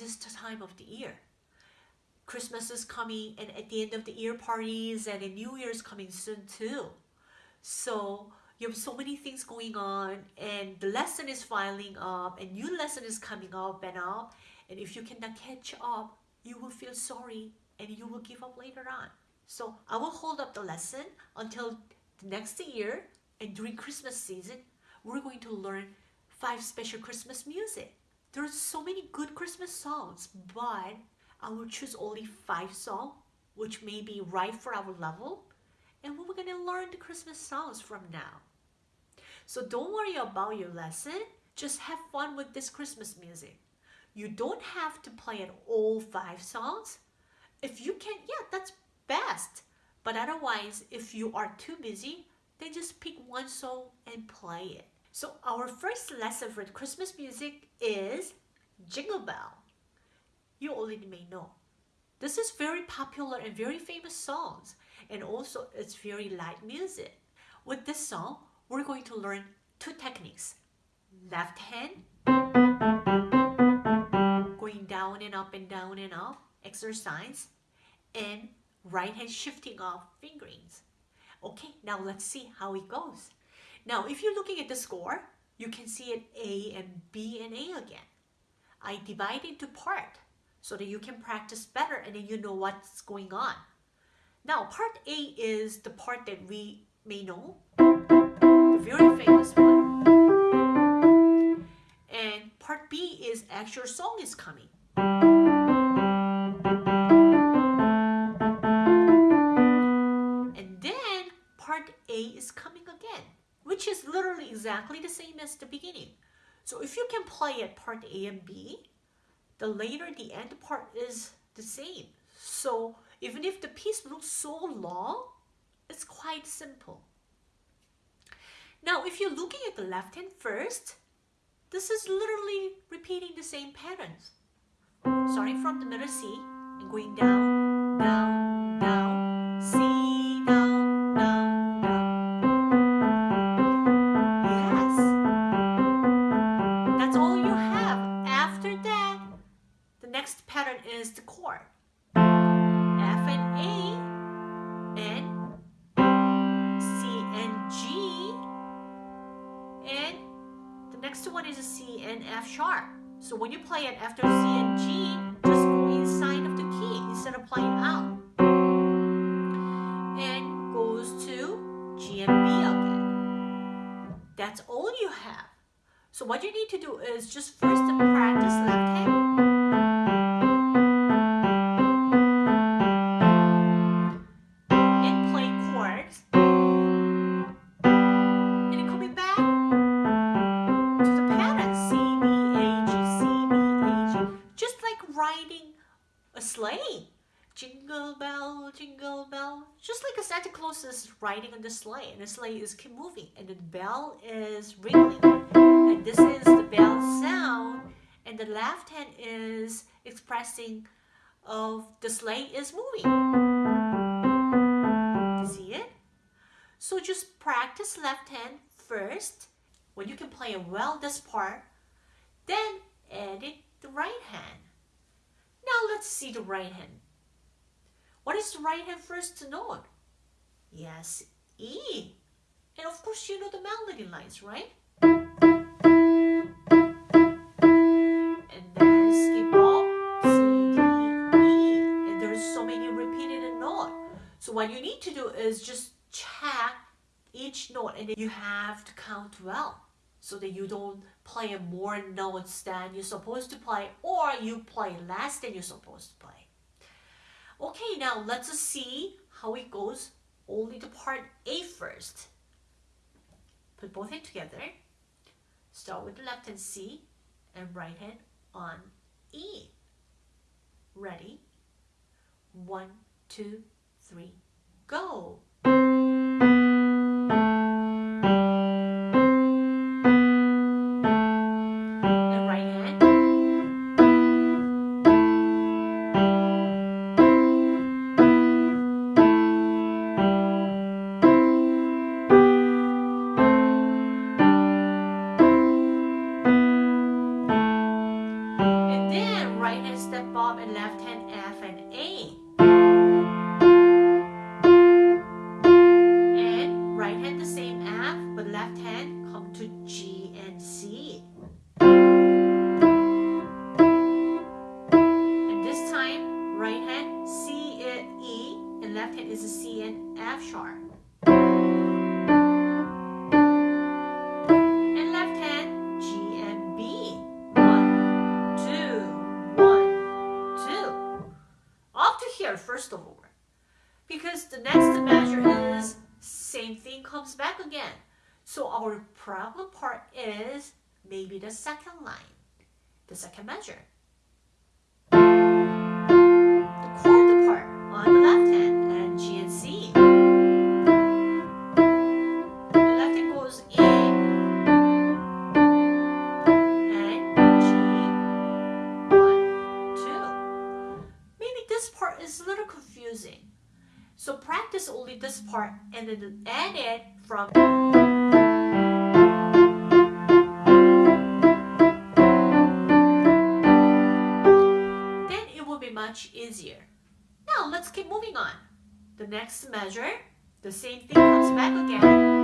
busiest time of the year. Christmas is coming and at the end of the year parties and the New Year's coming soon too. So you have so many things going on and the lesson is filing up and new lesson is coming up and up and if you cannot catch up you will feel sorry and you will give up later on so i will hold up the lesson until the next year and during christmas season we're going to learn five special christmas music there's so many good christmas songs but i will choose only five songs which may be right for our level and we're going to learn the christmas songs from now so don't worry about your lesson. Just have fun with this Christmas music. You don't have to play it all five songs. If you can, yeah, that's best. But otherwise, if you are too busy, then just pick one song and play it. So our first lesson for Christmas music is Jingle Bell. You already may know. This is very popular and very famous songs and also it's very light music. With this song, we're going to learn two techniques. Left hand, going down and up and down and up, exercise, and right hand shifting off fingerings. Okay, now let's see how it goes. Now, if you're looking at the score, you can see it A and B and A again. I divide into part so that you can practice better and then you know what's going on. Now, part A is the part that we may know the very famous one. And part B is actual song is coming. Literally exactly the same as the beginning. So if you can play it part A and B, the later the end part is the same. So even if the piece looks so long, it's quite simple. Now, if you're looking at the left hand first, this is literally repeating the same patterns. Starting from the middle C and going down, down, one is a C and F sharp. So when you play it after C and G, just go inside of the key instead of playing out. And goes to G and B again. That's all you have. So what you need to do is just first practice left hand. Claus is riding on the sleigh and the sleigh is keep moving and the bell is ringing. And this is the bell sound and the left hand is expressing of the sleigh is moving. See it? So just practice left hand first. When you can play well this part, then edit the right hand. Now let's see the right hand. What is the right hand first to note? Yes, E. And of course you know the melody lines, right? And then skip C, D, E. And there's so many repeated. So what you need to do is just check each note and then you have to count well so that you don't play more notes than you're supposed to play or you play less than you're supposed to play. Okay, now let's see how it goes only the part A first. Put both hands together. Start with the left hand C and right hand on E. Ready? One, two, three, go. and F sharp. And left hand, G and B. One, two, one, two. Off to here, first of all. Because the next measure is same thing comes back again. So our problem part is maybe the second line, the second measure. Much easier. Now let's keep moving on. The next measure, the same thing comes back again.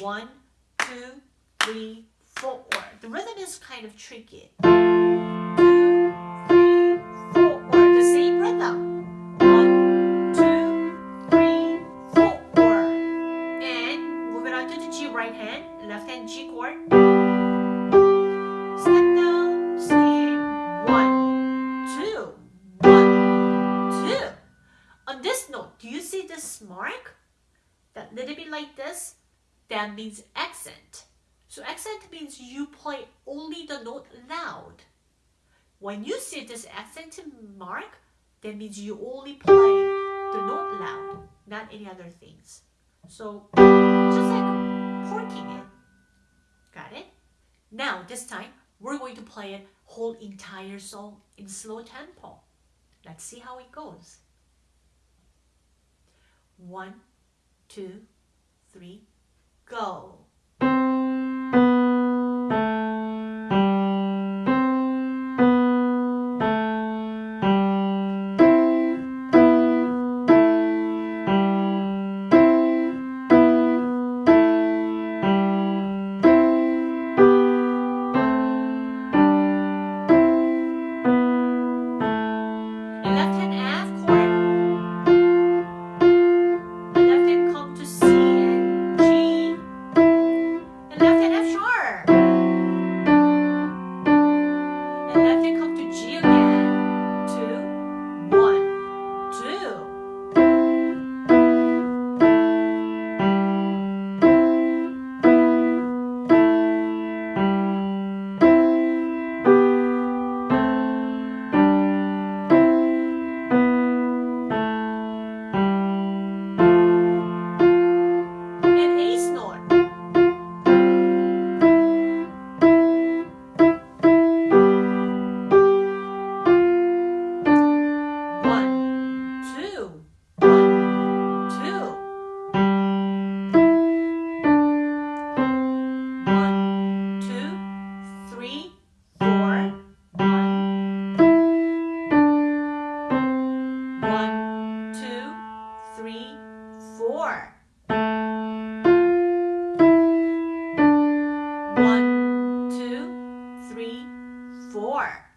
One, two, three, four. The rhythm is kind of tricky. This note, do you see this mark? That little bit like this? That means accent. So accent means you play only the note loud. When you see this accent mark, that means you only play the note loud, not any other things. So just like porking it. Got it? Now this time we're going to play it whole entire song in slow tempo. Let's see how it goes. One, two, three, go. three, four.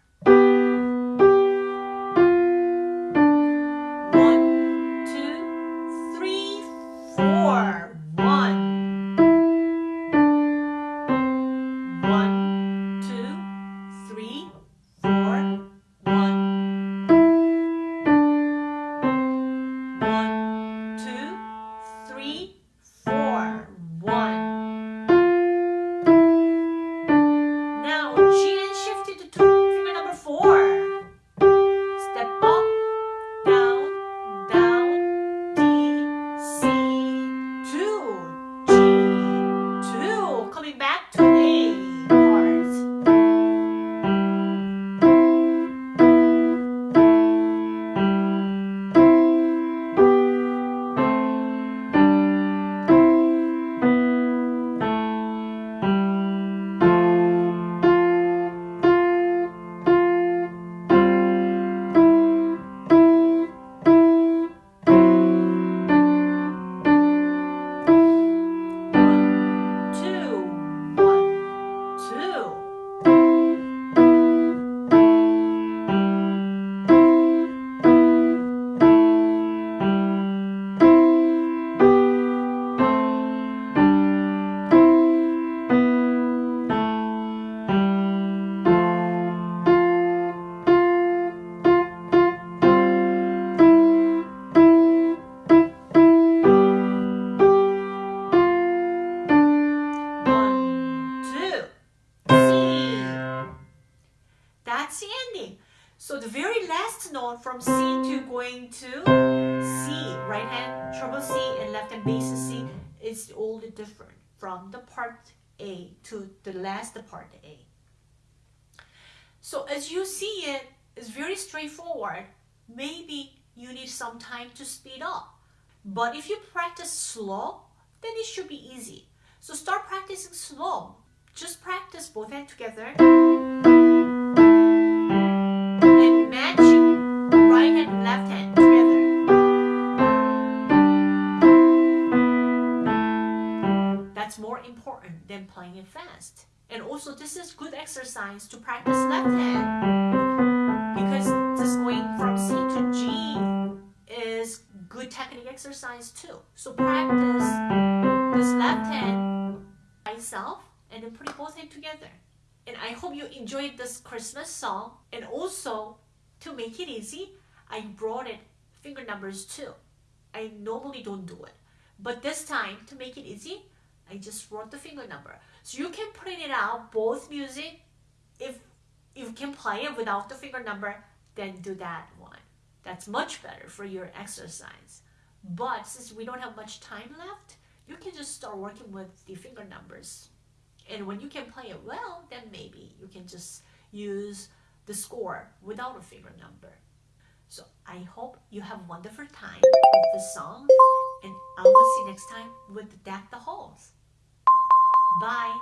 Note from C to going to C, right hand treble C and left hand bass C is all different from the part A to the last part A. So as you see it, it's very straightforward. Maybe you need some time to speed up. But if you practice slow, then it should be easy. So start practicing slow. Just practice both hands together. Fast. And also this is good exercise to practice left hand because this going from C to G is good technique exercise too. So practice this left hand by itself and then put both hands together. And I hope you enjoyed this Christmas song. And also, to make it easy, I brought it finger numbers too. I normally don't do it. But this time, to make it easy, I just wrote the finger number. So you can print it out, both music. If you can play it without the finger number, then do that one. That's much better for your exercise. But since we don't have much time left, you can just start working with the finger numbers. And when you can play it well, then maybe you can just use the score without a finger number. So I hope you have a wonderful time with the song and I will see you next time with Deck the Halls. Bye.